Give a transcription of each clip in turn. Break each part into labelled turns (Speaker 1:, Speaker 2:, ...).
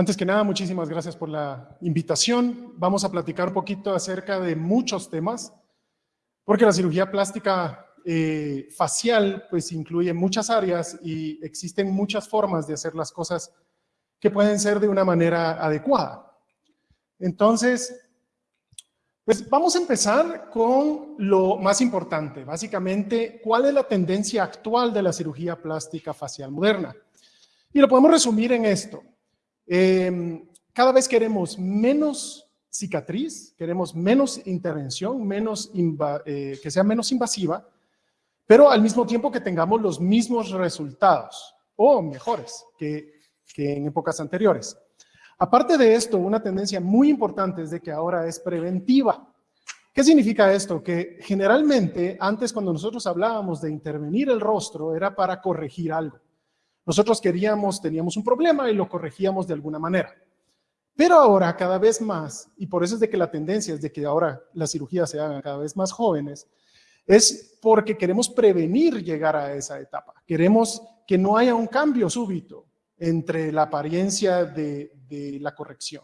Speaker 1: Antes que nada, muchísimas gracias por la invitación. Vamos a platicar un poquito acerca de muchos temas, porque la cirugía plástica eh, facial pues incluye muchas áreas y existen muchas formas de hacer las cosas que pueden ser de una manera adecuada. Entonces, pues vamos a empezar con lo más importante, básicamente, ¿cuál es la tendencia actual de la cirugía plástica facial moderna? Y lo podemos resumir en esto. Em, cada vez queremos menos cicatriz, queremos menos intervención, menos eh, que sea menos invasiva, pero al mismo tiempo que tengamos los mismos resultados, o mejores que, que en épocas anteriores. Aparte de esto, una tendencia muy importante es de que ahora es preventiva. ¿Qué significa esto? Que generalmente, antes cuando nosotros hablábamos de intervenir el rostro, era para corregir algo. Nosotros queríamos, teníamos un problema y lo corregíamos de alguna manera. Pero ahora cada vez más, y por eso es de que la tendencia es de que ahora las cirugías se hagan cada vez más jóvenes, es porque queremos prevenir llegar a esa etapa. Queremos que no haya un cambio súbito entre la apariencia de, de la corrección.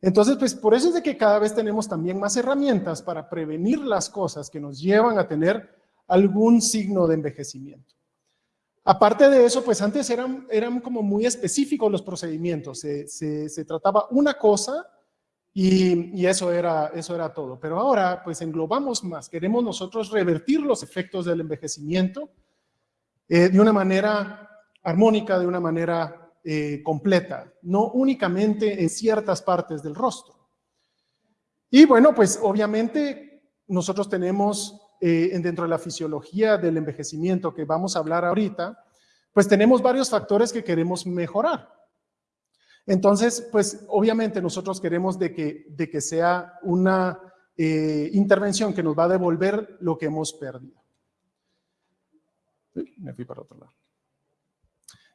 Speaker 1: Entonces, pues por eso es de que cada vez tenemos también más herramientas para prevenir las cosas que nos llevan a tener algún signo de envejecimiento. Aparte de eso, pues antes eran, eran como muy específicos los procedimientos. Se, trataba una cosa y, eso, era, eso era todo. Pero ahora, pues englobamos más. Queremos nosotros revertir los efectos del envejecimiento eh, de una manera armónica, de una manera eh, completa, no únicamente en ciertas partes del rostro. Y bueno, pues obviamente nosotros tenemos eh, dentro de la fisiología del envejecimiento que vamos a hablar ahorita, pues tenemos varios factores que queremos mejorar. Entonces, pues obviamente nosotros queremos de que, de que sea una eh, intervención que nos va a devolver lo que hemos perdido. me fui para otro lado.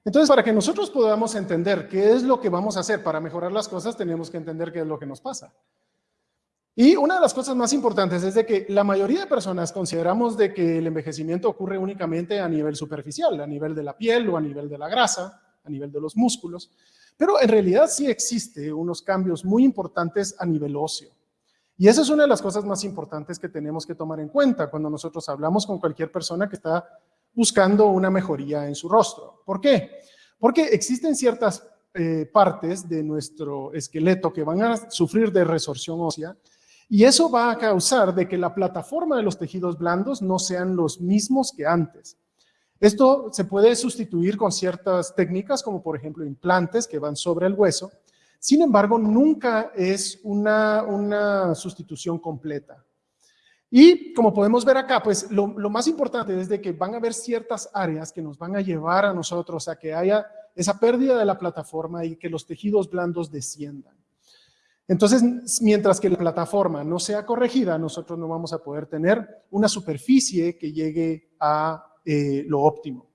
Speaker 1: Entonces, para que nosotros podamos entender qué es lo que vamos a hacer para mejorar las cosas, tenemos que entender qué es lo que nos pasa. Y una de las cosas más importantes es de que la mayoría de personas consideramos de que el envejecimiento ocurre únicamente a nivel superficial, a nivel de la piel o a nivel de la grasa, a nivel de los músculos, pero en realidad sí existe unos cambios muy importantes a nivel óseo. Y esa es una de las cosas más importantes que tenemos que tomar en cuenta cuando nosotros hablamos con cualquier persona que está buscando una mejoría en su rostro. ¿Por qué? Porque existen ciertas eh, partes de nuestro esqueleto que van a sufrir de resorción ósea y eso va a causar de que la plataforma de los tejidos blandos no sean los mismos que antes. Esto se puede sustituir con ciertas técnicas, como por ejemplo implantes que van sobre el hueso. Sin embargo, nunca es una, una sustitución completa. Y como podemos ver acá, pues lo, más importante es de que van a haber ciertas áreas que nos van a llevar a nosotros a que haya esa pérdida de la plataforma y que los tejidos blandos desciendan. Entonces, mientras que la plataforma no sea corregida, nosotros no vamos a poder tener una superficie que llegue a eh, lo óptimo.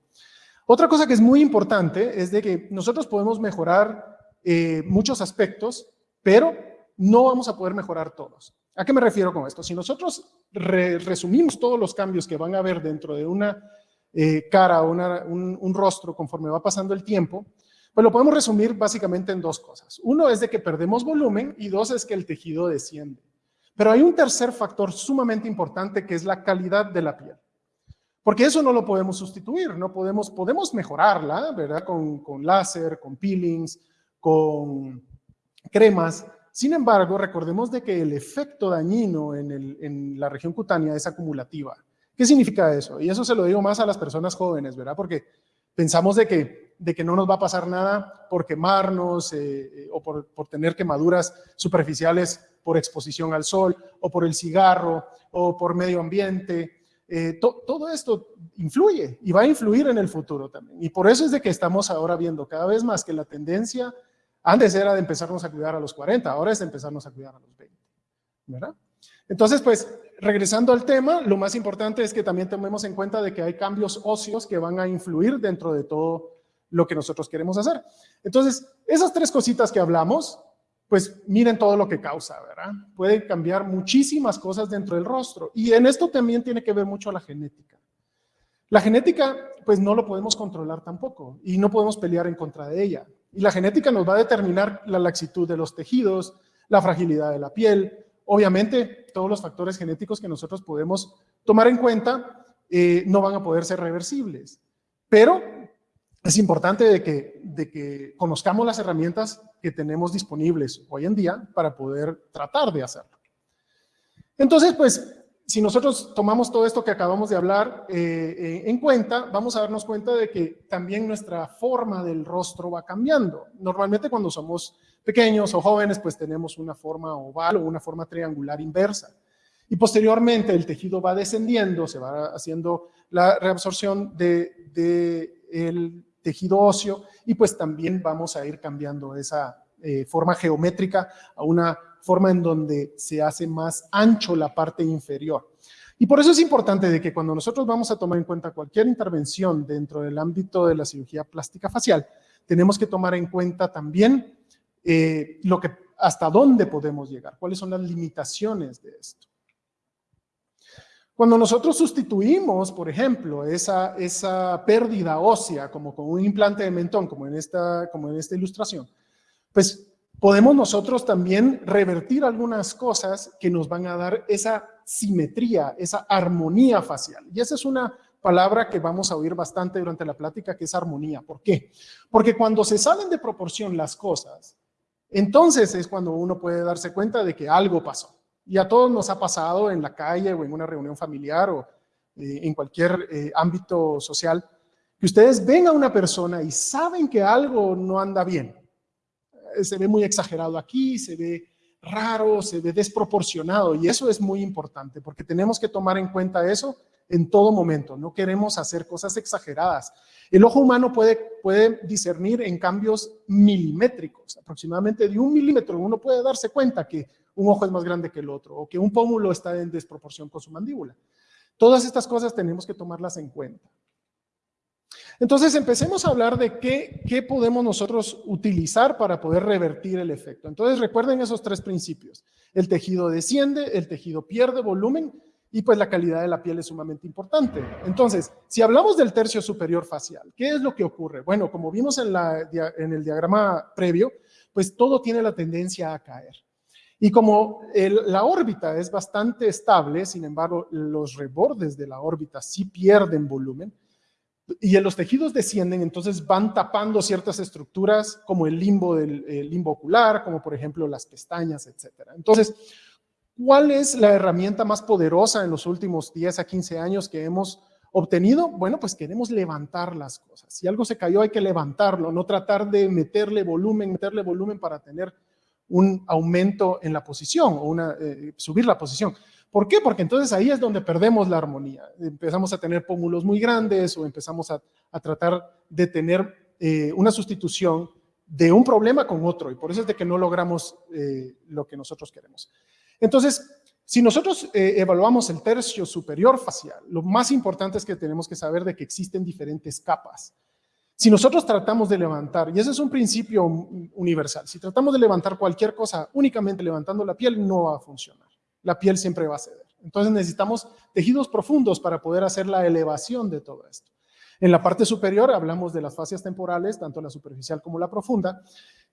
Speaker 1: Otra cosa que es muy importante es de que nosotros podemos mejorar eh, muchos aspectos, pero no vamos a poder mejorar todos. ¿A qué me refiero con esto? Si nosotros resumimos todos los cambios que van a haber dentro de una eh, cara o un, un rostro conforme va pasando el tiempo, pues lo podemos resumir básicamente en dos cosas. Uno es de que perdemos volumen y dos es que el tejido desciende. Pero hay un tercer factor sumamente importante que es la calidad de la piel. Porque eso no lo podemos sustituir, no podemos, podemos mejorarla, ¿verdad? Con, con láser, con peelings, con cremas. Sin embargo, recordemos de que el efecto dañino en, el, en la región cutánea es acumulativa. ¿Qué significa eso? Y eso se lo digo más a las personas jóvenes, ¿verdad? Porque pensamos de que de que no nos va a pasar nada por quemarnos eh, eh, o por, tener quemaduras superficiales por exposición al sol o por el cigarro o por medio ambiente. Eh, todo esto influye y va a influir en el futuro también. Y por eso es de que estamos ahora viendo cada vez más que la tendencia antes era de empezarnos a cuidar a los 40, ahora es de empezarnos a cuidar a los 20. ¿Verdad? Entonces, pues, regresando al tema, lo más importante es que también tomemos en cuenta de que hay cambios óseos que van a influir dentro de todo lo que nosotros queremos hacer. Entonces, esas tres cositas que hablamos, pues miren todo lo que causa, ¿verdad? Puede cambiar muchísimas cosas dentro del rostro. Y en esto también tiene que ver mucho la genética. La genética, pues no lo podemos controlar tampoco y no podemos pelear en contra de ella. Y la genética nos va a determinar la laxitud de los tejidos, la fragilidad de la piel, obviamente todos los factores genéticos que nosotros podemos tomar en cuenta eh, no van a poder ser reversibles. Pero es importante de que, de que conozcamos las herramientas que tenemos disponibles hoy en día para poder tratar de hacerlo. Entonces, pues, si nosotros tomamos todo esto que acabamos de hablar eh, eh, en cuenta, vamos a darnos cuenta de que también nuestra forma del rostro va cambiando. Normalmente cuando somos pequeños o jóvenes, pues tenemos una forma oval o una forma triangular inversa. Y posteriormente el tejido va descendiendo, se va haciendo la reabsorción del de, tejido óseo y pues también vamos a ir cambiando esa eh, forma geométrica a una forma en donde se hace más ancho la parte inferior. Y por eso es importante de que cuando nosotros vamos a tomar en cuenta cualquier intervención dentro del ámbito de la cirugía plástica facial, tenemos que tomar en cuenta también eh, lo que, hasta dónde podemos llegar, cuáles son las limitaciones de esto. Cuando nosotros sustituimos, por ejemplo, esa, esa pérdida ósea como con un implante de mentón, como en, esta, como en esta ilustración, pues podemos nosotros también revertir algunas cosas que nos van a dar esa simetría, esa armonía facial. Y esa es una palabra que vamos a oír bastante durante la plática, que es armonía. ¿Por qué? Porque cuando se salen de proporción las cosas, entonces es cuando uno puede darse cuenta de que algo pasó. Y a todos nos ha pasado en la calle o en una reunión familiar o eh, en cualquier eh, ámbito social, que ustedes ven a una persona y saben que algo no anda bien. Se ve muy exagerado aquí, se ve raro, se ve desproporcionado y eso es muy importante porque tenemos que tomar en cuenta eso en todo momento. No queremos hacer cosas exageradas. El ojo humano puede, puede discernir en cambios milimétricos, aproximadamente de un milímetro. Uno puede darse cuenta que un ojo es más grande que el otro o que un pómulo está en desproporción con su mandíbula. Todas estas cosas tenemos que tomarlas en cuenta. Entonces empecemos a hablar de qué, podemos nosotros utilizar para poder revertir el efecto. Entonces recuerden esos tres principios. El tejido desciende, el tejido pierde volumen y pues la calidad de la piel es sumamente importante. Entonces, si hablamos del tercio superior facial, ¿qué es lo que ocurre? Bueno, como vimos en el diagrama previo, pues todo tiene la tendencia a caer. Y como la órbita es bastante estable, sin embargo, los rebordes de la órbita sí pierden volumen, y los tejidos descienden, entonces van tapando ciertas estructuras como el limbo, del, limbo ocular, como por ejemplo las pestañas, etc. Entonces, ¿cuál es la herramienta más poderosa en los últimos 10 a 15 años que hemos obtenido? Bueno, pues queremos levantar las cosas. Si algo se cayó hay que levantarlo, no tratar de meterle volumen, meterle volumen para tener un aumento en la posición o eh, subir la posición. ¿Por qué? Porque entonces ahí es donde perdemos la armonía. Empezamos a tener pómulos muy grandes o empezamos a, tratar de tener eh, una sustitución de un problema con otro y por eso es de que no logramos eh, lo que nosotros queremos. Entonces, si nosotros evaluamos el tercio superior facial, lo más importante es que tenemos que saber de que existen diferentes capas. Si nosotros tratamos de levantar, y ese es un principio universal, si tratamos de levantar cualquier cosa únicamente levantando la piel, no va a funcionar. La piel siempre va a ceder. Entonces necesitamos tejidos profundos para poder hacer la elevación de todo esto. En la parte superior hablamos de las fascias temporales, tanto la superficial como la profunda,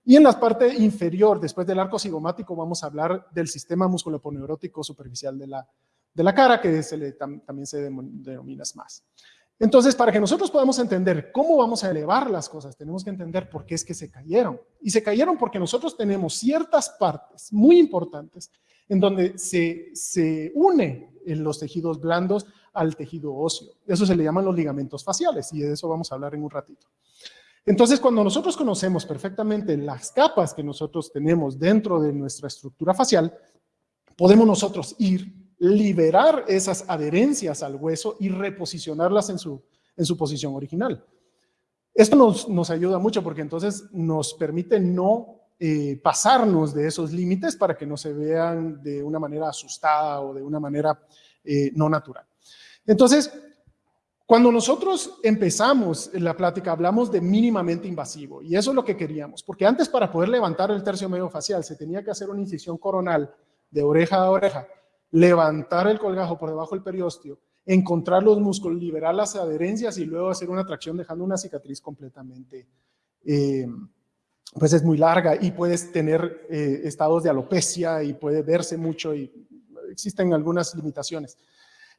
Speaker 1: y en la parte inferior, después del arco cigomático, vamos a hablar del sistema musculoponeurótico superficial de la, de la cara, que también se denomina más. Entonces, para que nosotros podamos entender cómo vamos a elevar las cosas, tenemos que entender por qué es que se cayeron. Y se cayeron porque nosotros tenemos ciertas partes muy importantes en donde se, se une en los tejidos blandos al tejido óseo. Eso se le llaman los ligamentos faciales y de eso vamos a hablar en un ratito. Entonces, cuando nosotros conocemos perfectamente las capas que nosotros tenemos dentro de nuestra estructura facial, podemos nosotros ir liberar esas adherencias al hueso y reposicionarlas en su, en su posición original. Esto nos, nos ayuda mucho porque entonces nos permite no eh, pasarnos de esos límites para que no se vean de una manera asustada o de una manera eh, no natural. Entonces, cuando nosotros empezamos la plática, hablamos de mínimamente invasivo y eso es lo que queríamos, porque antes para poder levantar el tercio medio facial se tenía que hacer una incisión coronal de oreja a oreja levantar el colgajo por debajo del periósteo, encontrar los músculos, liberar las adherencias y luego hacer una tracción dejando una cicatriz completamente eh, pues es muy larga y puedes tener eh, estados de alopecia y puede verse mucho y existen algunas limitaciones.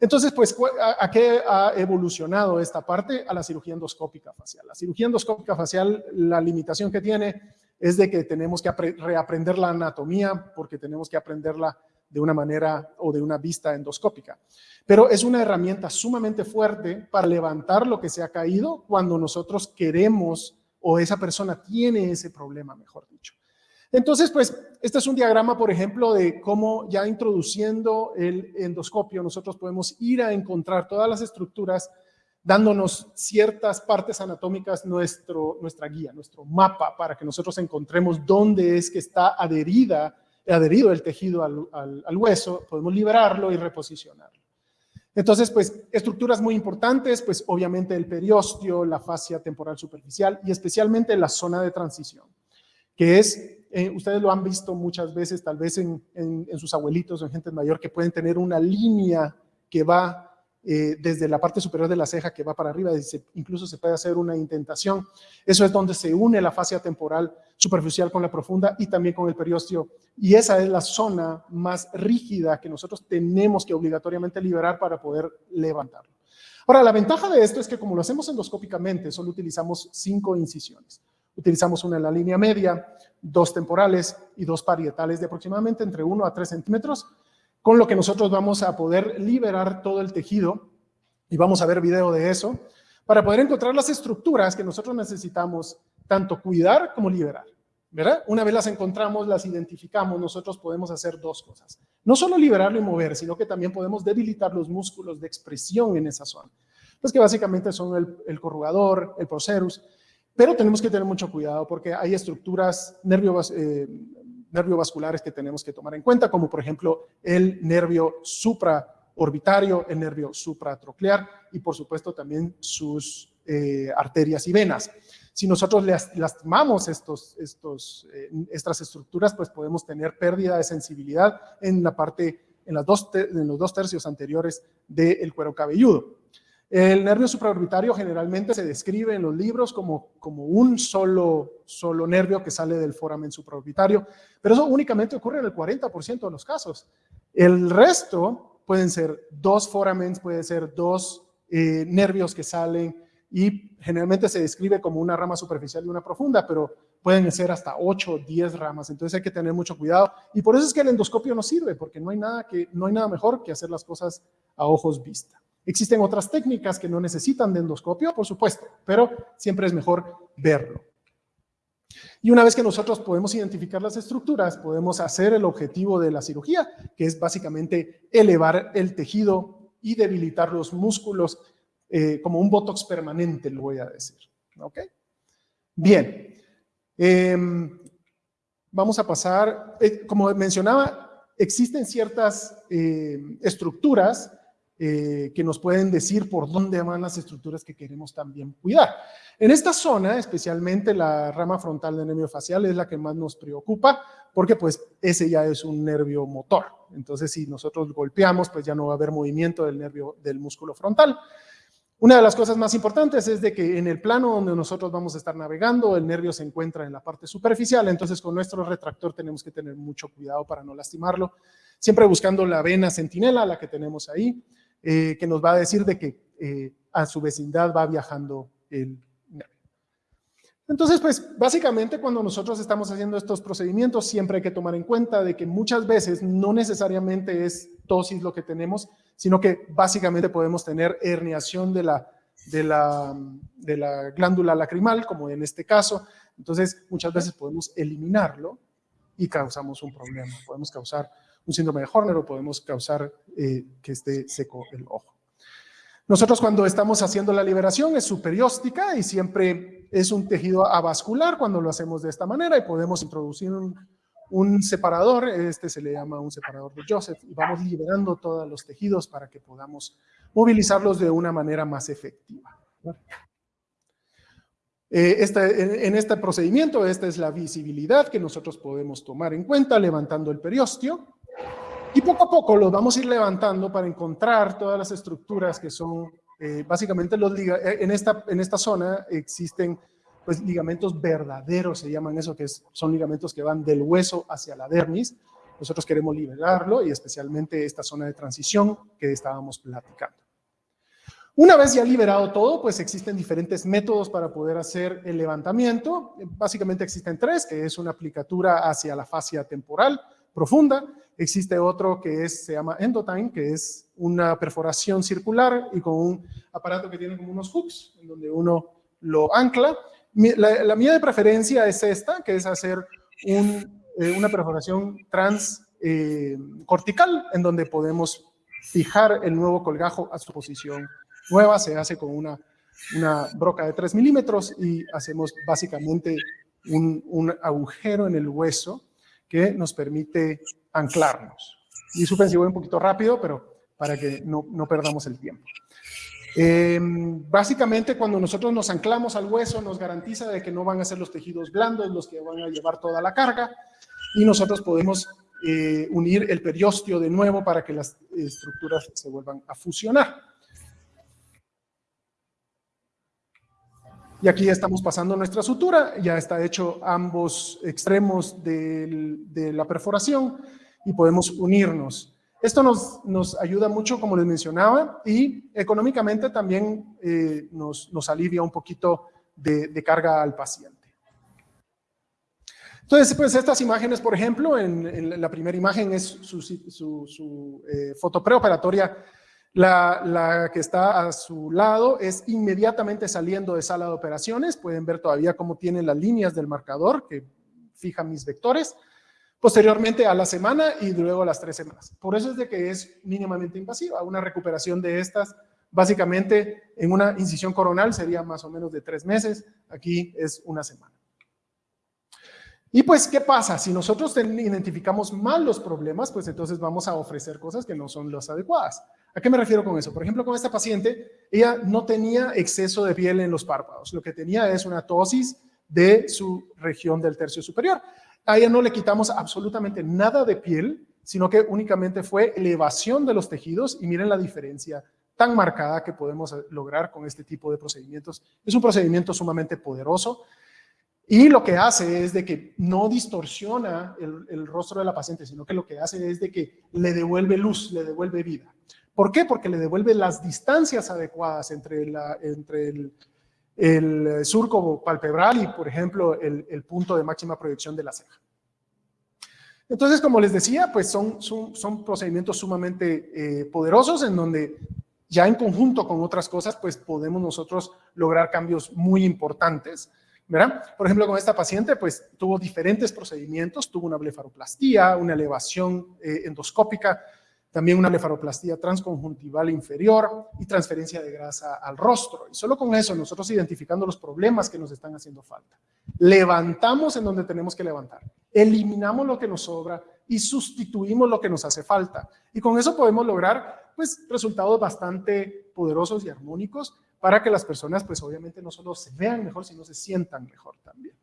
Speaker 1: Entonces, pues, ¿a, qué ha evolucionado esta parte? A la cirugía endoscópica facial. La cirugía endoscópica facial, la limitación que tiene es de que tenemos que reaprender la anatomía porque tenemos que aprenderla de una manera o de una vista endoscópica. Pero es una herramienta sumamente fuerte para levantar lo que se ha caído cuando nosotros queremos o esa persona tiene ese problema, mejor dicho. Entonces, pues, este es un diagrama, por ejemplo, de cómo ya introduciendo el endoscopio, nosotros podemos ir a encontrar todas las estructuras dándonos ciertas partes anatómicas nuestra guía, nuestro mapa, para que nosotros encontremos dónde es que está adherida, adherido el tejido al hueso, podemos liberarlo y reposicionarlo. Entonces, pues, estructuras muy importantes, pues, obviamente el periósteo, la fascia temporal superficial y especialmente la zona de transición, que es, eh, ustedes lo han visto muchas veces, tal vez en, en, sus abuelitos o en gente mayor, que pueden tener una línea que va eh, desde la parte superior de la ceja que va para arriba, incluso se puede hacer una intentación. Eso es donde se une la fascia temporal superficial con la profunda y también con el periósteo. Y esa es la zona más rígida que nosotros tenemos que obligatoriamente liberar para poder levantarlo. Ahora, la ventaja de esto es que como lo hacemos endoscópicamente, solo utilizamos cinco incisiones. Utilizamos una en la línea media, dos temporales y dos parietales de aproximadamente entre 1 a 3 centímetros con lo que nosotros vamos a poder liberar todo el tejido, y vamos a ver video de eso, para poder encontrar las estructuras que nosotros necesitamos tanto cuidar como liberar. ¿verdad? Una vez las encontramos, las identificamos, nosotros podemos hacer dos cosas. No solo liberarlo y mover, sino que también podemos debilitar los músculos de expresión en esa zona. Pues que básicamente son el, corrugador, el procerus, pero tenemos que tener mucho cuidado porque hay estructuras nervios, eh, nerviovasculares que tenemos que tomar en cuenta, como por ejemplo el nervio supraorbitario, el nervio supratroclear y por supuesto también sus eh, arterias y venas. Si nosotros lastimamos estos, estos, eh, estas estructuras, pues podemos tener pérdida de sensibilidad en la parte, en, las dos en los dos tercios anteriores del cuero cabelludo. El nervio supraorbitario generalmente se describe en los libros como, como un solo, solo nervio que sale del foramen supraorbitario, pero eso únicamente ocurre en el 40% de los casos. El resto pueden ser dos foramens, puede ser dos eh, nervios que salen y generalmente se describe como una rama superficial y una profunda, pero pueden ser hasta 8 o 10 ramas, entonces hay que tener mucho cuidado. Y por eso es que el endoscopio no sirve, porque no hay nada, que, no hay nada mejor que hacer las cosas a ojos vista. Existen otras técnicas que no necesitan de endoscopio, por supuesto, pero siempre es mejor verlo. Y una vez que nosotros podemos identificar las estructuras, podemos hacer el objetivo de la cirugía, que es básicamente elevar el tejido y debilitar los músculos eh, como un botox permanente, lo voy a decir. ¿Ok? Bien. Em, vamos a pasar, eh, como mencionaba, existen ciertas eh, estructuras eh, que nos pueden decir por dónde van las estructuras que queremos también cuidar. En esta zona, especialmente la rama frontal del nervio facial es la que más nos preocupa, porque pues ese ya es un nervio motor. Entonces, si nosotros golpeamos, pues ya no va a haber movimiento del nervio del músculo frontal. Una de las cosas más importantes es de que en el plano donde nosotros vamos a estar navegando, el nervio se encuentra en la parte superficial, entonces con nuestro retractor tenemos que tener mucho cuidado para no lastimarlo, siempre buscando la vena centinela, la que tenemos ahí, eh, que nos va a decir de que eh, a su vecindad va viajando el. Entonces, pues básicamente cuando nosotros estamos haciendo estos procedimientos siempre hay que tomar en cuenta de que muchas veces no necesariamente es tosis lo que tenemos, sino que básicamente podemos tener herniación de la, de la, de la glándula lacrimal, como en este caso. Entonces, muchas veces podemos eliminarlo y causamos un problema. Podemos causar un síndrome de Horner o podemos causar eh, que esté seco el ojo. Nosotros cuando estamos haciendo la liberación es superióstica y siempre es un tejido avascular cuando lo hacemos de esta manera y podemos introducir un, separador, este se le llama un separador de Joseph, y vamos liberando todos los tejidos para que podamos movilizarlos de una manera más efectiva. Eh, en, este procedimiento, esta es la visibilidad que nosotros podemos tomar en cuenta levantando el periósteo. Y poco a poco los vamos a ir levantando para encontrar todas las estructuras que son, eh, básicamente los eh, en esta, en esta zona existen pues ligamentos verdaderos, se llaman eso, que son ligamentos que van del hueso hacia la dermis. Nosotros queremos liberarlo y especialmente esta zona de transición que estábamos platicando. Una vez ya liberado todo, pues existen diferentes métodos para poder hacer el levantamiento. Básicamente existen tres, que es una aplicatura hacia la fascia temporal profunda. Existe otro que es, se llama endotime, que es una perforación circular y con un aparato que tiene como unos hooks, en donde uno lo ancla. La, mía de preferencia es esta, que es hacer eh, una perforación transcortical, eh, en donde podemos fijar el nuevo colgajo a su posición nueva, se hace con una, una broca de 3 milímetros y hacemos básicamente un, un, agujero en el hueso que nos permite anclarnos. Y su si voy un poquito rápido, pero para que no, no perdamos el tiempo. Em, básicamente cuando nosotros nos anclamos al hueso nos garantiza de que no van a ser los tejidos blandos los que van a llevar toda la carga y nosotros podemos eh, unir el periósteo de nuevo para que las estructuras se vuelvan a fusionar. Y aquí estamos pasando nuestra sutura, ya está hecho ambos extremos de la perforación y podemos unirnos. Esto nos, nos ayuda mucho, como les mencionaba, y económicamente también eh, nos, nos, alivia un poquito de, carga al paciente. Entonces, pues estas imágenes, por ejemplo, en, la primera imagen es su, su, eh, foto preoperatoria la, que está a su lado es inmediatamente saliendo de sala de operaciones. Pueden ver todavía cómo tienen las líneas del marcador que fijan mis vectores. Posteriormente a la semana y luego a las tres semanas. Por eso es de que es mínimamente invasiva. Una recuperación de estas, básicamente en una incisión coronal sería más o menos de tres meses. Aquí es una semana. Y pues, ¿qué pasa? Si nosotros identificamos mal los problemas, pues entonces vamos a ofrecer cosas que no son las adecuadas. ¿A qué me refiero con eso? Por ejemplo, con esta paciente, ella no tenía exceso de piel en los párpados. Lo que tenía es una tosis de su región del tercio superior. A ella no le quitamos absolutamente nada de piel, sino que únicamente fue elevación de los tejidos y miren la diferencia tan marcada que podemos lograr con este tipo de procedimientos. Es un procedimiento sumamente poderoso y lo que hace es de que no distorsiona el, rostro de la paciente, sino que lo que hace es de que le devuelve luz, le devuelve vida. ¿Por qué? Porque le devuelve las distancias adecuadas entre, entre el, el, surco palpebral y, por ejemplo, el, punto de máxima proyección de la ceja. Entonces, como les decía, pues son, son, son procedimientos sumamente eh, poderosos en donde ya en conjunto con otras cosas, pues podemos nosotros lograr cambios muy importantes. ¿verdad? Por ejemplo, con esta paciente, pues tuvo diferentes procedimientos, tuvo una blefaroplastía, una elevación eh, endoscópica, también una blefaroplastía transconjuntival inferior y transferencia de grasa al rostro. Y solo con eso, nosotros identificando los problemas que nos están haciendo falta, levantamos en donde tenemos que levantar, eliminamos lo que nos sobra y sustituimos lo que nos hace falta. Y con eso podemos lograr pues resultados bastante poderosos y armónicos para que las personas pues obviamente no solo se vean mejor, sino se sientan mejor también.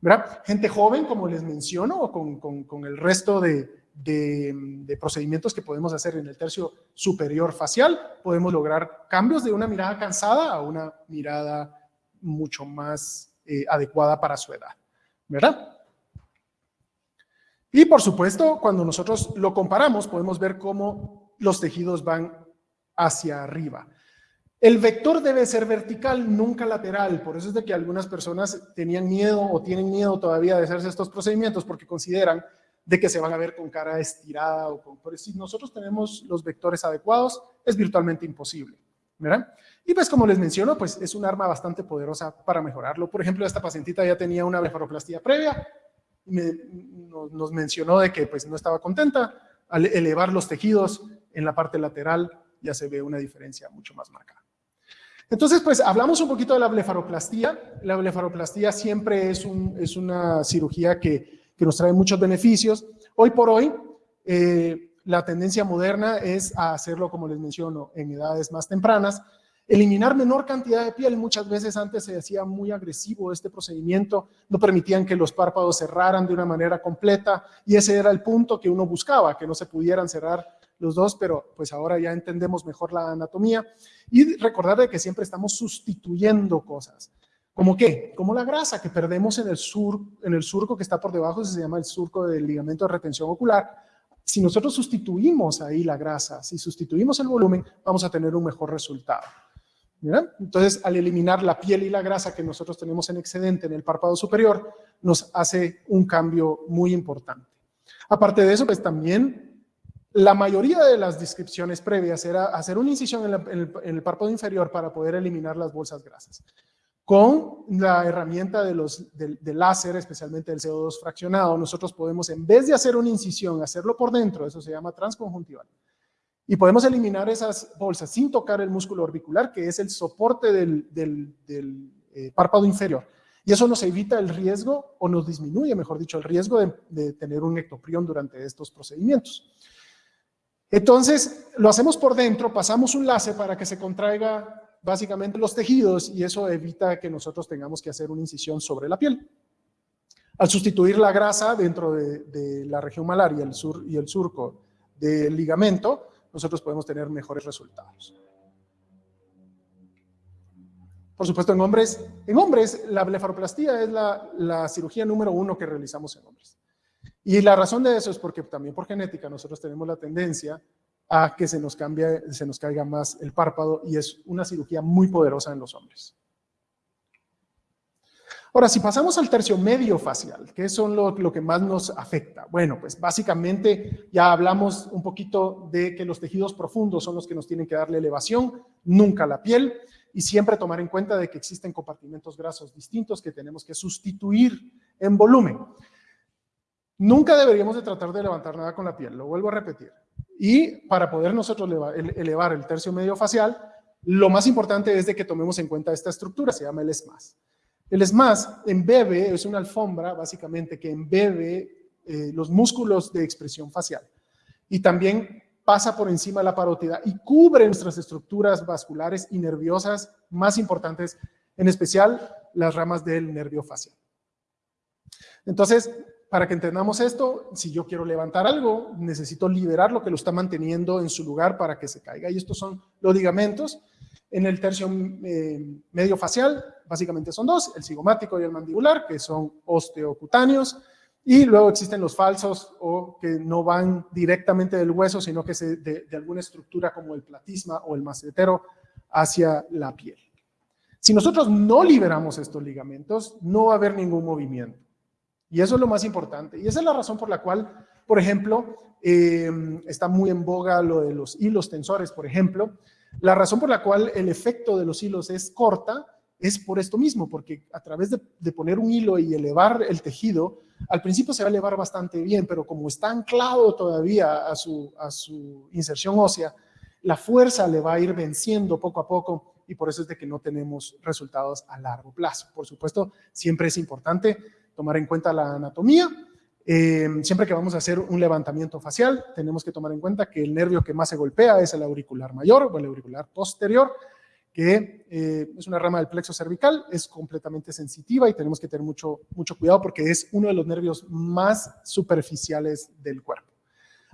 Speaker 1: ¿verdad? Gente joven, como les menciono, o con, con, con el resto de, de, procedimientos que podemos hacer en el tercio superior facial, podemos lograr cambios de una mirada cansada a una mirada mucho más eh, adecuada para su edad, ¿verdad? Y por supuesto, cuando nosotros lo comparamos, podemos ver cómo los tejidos van hacia arriba. El vector debe ser vertical, nunca lateral. Por eso es de que algunas personas tenían miedo o tienen miedo todavía de hacerse estos procedimientos porque consideran de que se van a ver con cara estirada o con... Pero si nosotros tenemos los vectores adecuados, es virtualmente imposible, ¿verdad? Y pues como les menciono, pues es un arma bastante poderosa para mejorarlo. Por ejemplo, esta pacientita ya tenía una blefaroplastía previa, y nos, nos mencionó de que pues no estaba contenta, al elevar los tejidos en la parte lateral ya se ve una diferencia mucho más marcada. Entonces, pues hablamos un poquito de la blefaroplastía. La blefaroplastía siempre es, un, es una cirugía que que nos trae muchos beneficios. Hoy por hoy, eh, la tendencia moderna es a hacerlo, como les menciono, en edades más tempranas. Eliminar menor cantidad de piel, muchas veces antes se hacía muy agresivo este procedimiento, no permitían que los párpados cerraran de una manera completa y ese era el punto que uno buscaba, que no se pudieran cerrar los dos, pero pues ahora ya entendemos mejor la anatomía y recordar de que siempre estamos sustituyendo cosas. ¿Cómo qué? Como la grasa que perdemos en el, sur, en el surco que está por debajo, se llama el surco del ligamento de retención ocular. Si nosotros sustituimos ahí la grasa, si sustituimos el volumen, vamos a tener un mejor resultado. Entonces, al eliminar la piel y la grasa que nosotros tenemos en excedente en el párpado superior, nos hace un cambio muy importante. Aparte de eso, pues también la mayoría de las descripciones previas era hacer una incisión en, el, párpado inferior para poder eliminar las bolsas grasas. Con la herramienta de los, del, láser, especialmente el CO2 fraccionado, nosotros podemos, en vez de hacer una incisión, hacerlo por dentro, eso se llama transconjuntival. Y podemos eliminar esas bolsas sin tocar el músculo orbicular, que es el soporte del, eh, párpado inferior. Y eso nos evita el riesgo, o nos disminuye, mejor dicho, el riesgo de, tener un ectoprión durante estos procedimientos. Entonces, lo hacemos por dentro, pasamos un láser para que se contraiga básicamente los tejidos y eso evita que nosotros tengamos que hacer una incisión sobre la piel. Al sustituir la grasa dentro de, la región malar y el, sur, y el surco del ligamento, nosotros podemos tener mejores resultados. Por supuesto, en hombres, en hombres la blefaroplastía es la, cirugía número uno que realizamos en hombres. Y la razón de eso es porque también por genética nosotros tenemos la tendencia a que se nos, cambie, se nos caiga más el párpado y es una cirugía muy poderosa en los hombres. Ahora, si pasamos al tercio medio facial, ¿qué son lo, lo, que más nos afecta? Bueno, pues básicamente ya hablamos un poquito de que los tejidos profundos son los que nos tienen que darle elevación, nunca la piel y siempre tomar en cuenta de que existen compartimentos grasos distintos que tenemos que sustituir en volumen. Nunca deberíamos de tratar de levantar nada con la piel, lo vuelvo a repetir. Y para poder nosotros elevar el tercio medio facial, lo más importante es de que tomemos en cuenta esta estructura, se llama el SMAS. El SMAS embebe, es una alfombra básicamente que embebe eh, los músculos de expresión facial. Y también pasa por encima de la parótida y cubre nuestras estructuras vasculares y nerviosas más importantes, en especial las ramas del nervio facial. Entonces, para que entendamos esto, si yo quiero levantar algo, necesito liberar lo que lo está manteniendo en su lugar para que se caiga. Y estos son los ligamentos. En el tercio eh, medio facial, básicamente son dos, el cigomático y el mandibular, que son osteocutáneos. Y luego existen los falsos o que no van directamente del hueso, sino que se, de, alguna estructura como el platisma o el macetero hacia la piel. Si nosotros no liberamos estos ligamentos, no va a haber ningún movimiento. Y eso es lo más importante. Y esa es la razón por la cual, por ejemplo, eh, está muy en boga lo de los hilos tensores, por ejemplo. La razón por la cual el efecto de los hilos es corta es por esto mismo, porque a través de poner un hilo y elevar el tejido, al principio se va a elevar bastante bien, pero como está anclado todavía a su, a su inserción ósea, la fuerza le va a ir venciendo poco a poco y por eso es de que no tenemos resultados a largo plazo. Por supuesto, siempre es importante tomar en cuenta la anatomía. Eh, siempre que vamos a hacer un levantamiento facial, tenemos que tomar en cuenta que el nervio que más se golpea es el auricular mayor o el auricular posterior, que eh, es una rama del plexo cervical, es completamente sensitiva y tenemos que tener mucho, mucho cuidado porque es uno de los nervios más superficiales del cuerpo.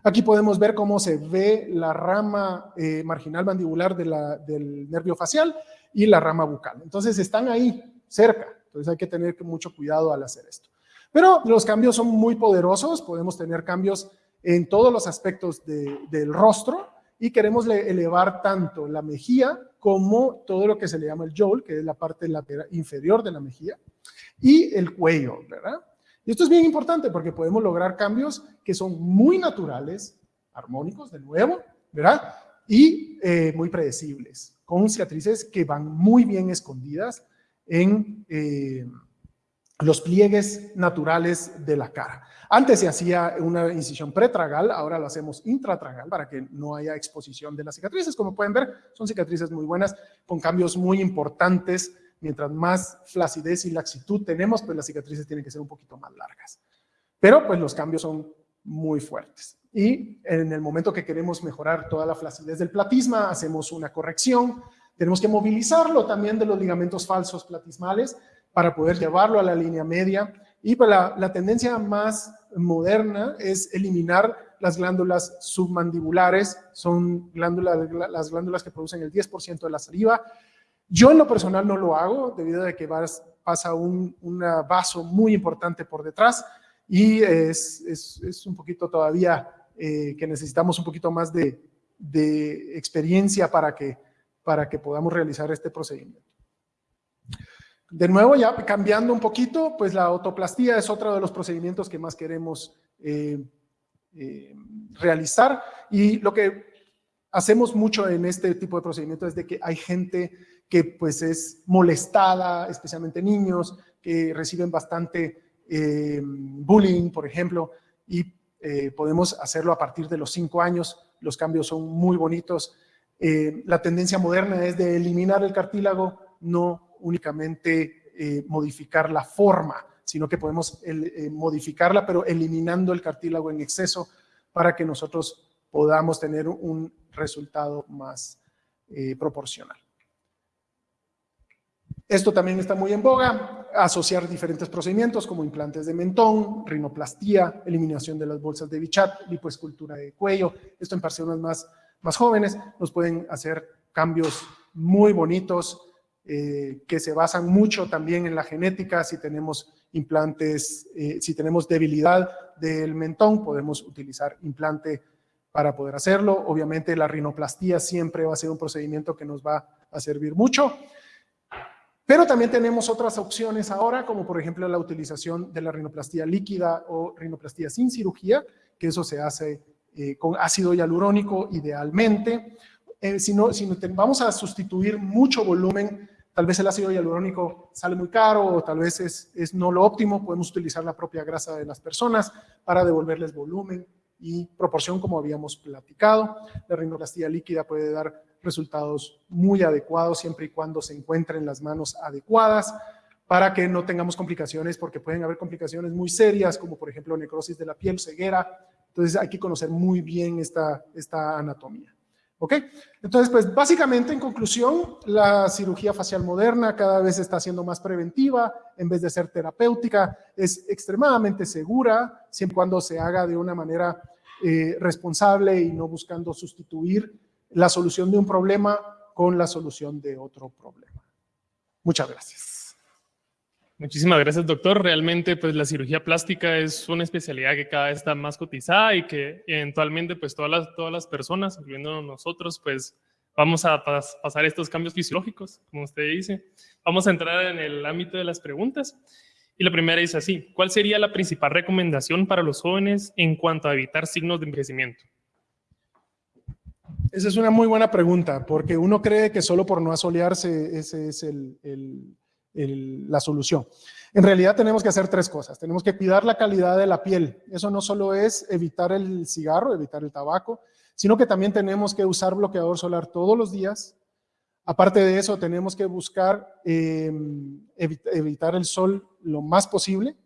Speaker 1: Aquí podemos ver cómo se ve la rama eh, marginal mandibular del nervio facial y la rama bucal. Entonces están ahí, cerca. Entonces hay que tener mucho cuidado al hacer esto. Pero los cambios son muy poderosos, podemos tener cambios en todos los aspectos del rostro y queremos elevar tanto la mejilla como todo lo que se le llama el jowl, que es la parte lateral inferior de la mejilla, y el cuello, ¿verdad? Y esto es bien importante porque podemos lograr cambios que son muy naturales, armónicos de nuevo, ¿verdad? Y eh, muy predecibles, con cicatrices que van muy bien escondidas en eh, los pliegues naturales de la cara. Antes se hacía una incisión pretragal, ahora lo hacemos intratragal para que no haya exposición de las cicatrices. Como pueden ver, son cicatrices muy buenas, con cambios muy importantes. Mientras más flacidez y laxitud tenemos, pues las cicatrices tienen que ser un poquito más largas. Pero pues los cambios son muy fuertes. Y en el momento que queremos mejorar toda la flacidez del platisma, hacemos una corrección. Tenemos que movilizarlo también de los ligamentos falsos platismales para poder llevarlo a la línea media y pues la, tendencia más moderna es eliminar las glándulas submandibulares, son glándulas, las glándulas que producen el 10% de la saliva. Yo en lo personal no lo hago debido a que pasa un, vaso muy importante por detrás y es, es, un poquito todavía eh, que necesitamos un poquito más de, de experiencia para que, para que podamos realizar este procedimiento. De nuevo, ya cambiando un poquito, pues la autoplastía es otro de los procedimientos que más queremos eh, eh, realizar y lo que hacemos mucho en este tipo de procedimientos es de que hay gente que pues es molestada, especialmente niños, que reciben bastante eh, bullying, por ejemplo, y podemos hacerlo a partir de los cinco años, los cambios son muy bonitos. La tendencia moderna es de eliminar el cartílago, no únicamente eh, modificar la forma, sino que podemos eh, modificarla, pero eliminando el cartílago en exceso para que nosotros podamos tener un resultado más eh, proporcional. Esto también está muy en boga, asociar diferentes procedimientos como implantes de mentón, rinoplastía, eliminación de las bolsas de bichat, lipoescultura de cuello. Esto en personas más, más jóvenes nos pueden hacer cambios muy bonitos eh, que se basan mucho también en la genética, si tenemos implantes, eh, si tenemos debilidad del mentón, podemos utilizar implante para poder hacerlo. Obviamente la rinoplastía siempre va a ser un procedimiento que nos va a servir mucho. Pero también tenemos otras opciones ahora, como por ejemplo la utilización de la rinoplastía líquida o rinoplastía sin cirugía, que eso se hace eh, con ácido hialurónico idealmente. si no, si no vamos a sustituir mucho volumen Tal vez el ácido hialurónico sale muy caro o tal vez es, es no lo óptimo. Podemos utilizar la propia grasa de las personas para devolverles volumen y proporción como habíamos platicado. La rinoplastia líquida puede dar resultados muy adecuados siempre y cuando se encuentren las manos adecuadas para que no tengamos complicaciones porque pueden haber complicaciones muy serias como por ejemplo necrosis de la piel, ceguera. Entonces hay que conocer muy bien esta, esta anatomía. ¿Ok? Entonces, pues básicamente en conclusión, la cirugía facial moderna cada vez está siendo más preventiva en vez de ser terapéutica, es extremadamente segura siempre y cuando se haga de una manera eh, responsable y no buscando sustituir la solución de un problema con la solución de otro problema. Muchas gracias.
Speaker 2: Muchísimas gracias, doctor. Realmente, pues la cirugía plástica es una especialidad que cada vez está más cotizada y que eventualmente, pues todas las, todas las personas, incluyendo nosotros, pues vamos a pasar estos cambios fisiológicos, como usted dice. Vamos a entrar en el ámbito de las preguntas. Y la primera dice así, ¿cuál sería la principal recomendación para los jóvenes en cuanto a evitar signos de envejecimiento?
Speaker 1: Esa es una muy buena pregunta, porque uno cree que solo por no asolearse ese es el la solución. En realidad tenemos que hacer tres cosas. Tenemos que cuidar la calidad de la piel. Eso no solo es evitar el cigarro, evitar el tabaco, sino que también tenemos que usar bloqueador solar todos los días. Aparte de eso, tenemos que buscar em, evitar el sol lo más posible.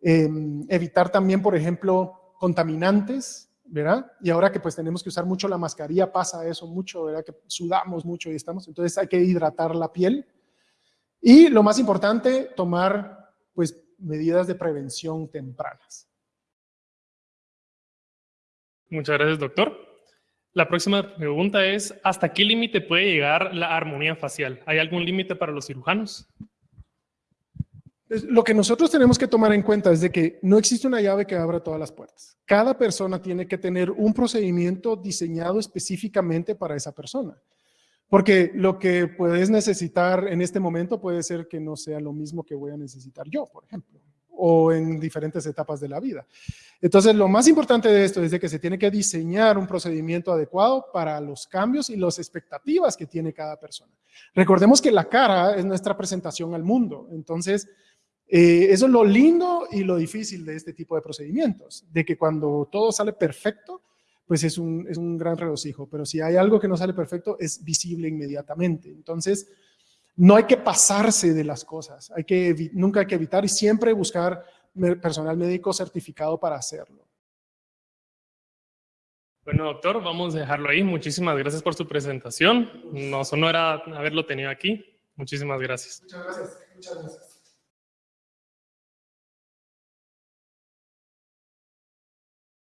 Speaker 1: Em, evitar también, por ejemplo, contaminantes, ¿verdad? Y ahora que pues tenemos que usar mucho la mascarilla, pasa eso mucho, ¿verdad? Que sudamos mucho y estamos, entonces hay que hidratar la piel. Y lo más importante, tomar pues, medidas de prevención tempranas.
Speaker 2: Muchas gracias, doctor. La próxima pregunta es, ¿hasta qué límite puede llegar la armonía facial? ¿Hay algún límite para los cirujanos?
Speaker 1: Pues, lo que nosotros tenemos que tomar en cuenta es de que no existe una llave que abra todas las puertas. Cada persona tiene que tener un procedimiento diseñado específicamente para esa persona. Porque lo que puedes necesitar en este momento puede ser que no sea lo mismo que voy a necesitar yo, por ejemplo, o en diferentes etapas de la vida. Entonces, lo más importante de esto es de que se tiene que diseñar un procedimiento adecuado para los cambios y las expectativas que tiene cada persona. Recordemos que la cara es nuestra presentación al mundo, entonces, eh, eso es lo lindo y lo difícil de este tipo de procedimientos, de que cuando todo sale perfecto, pues es un, es un gran regocijo. Pero si hay algo que no sale perfecto, es visible inmediatamente. Entonces, no hay que pasarse de las cosas. Hay que, nunca hay que evitar y siempre buscar personal médico certificado para hacerlo.
Speaker 2: Bueno, doctor, vamos a dejarlo ahí. Muchísimas gracias por su presentación. Nos honora haberlo tenido aquí. Muchísimas gracias.
Speaker 1: Muchas gracias. Muchas gracias.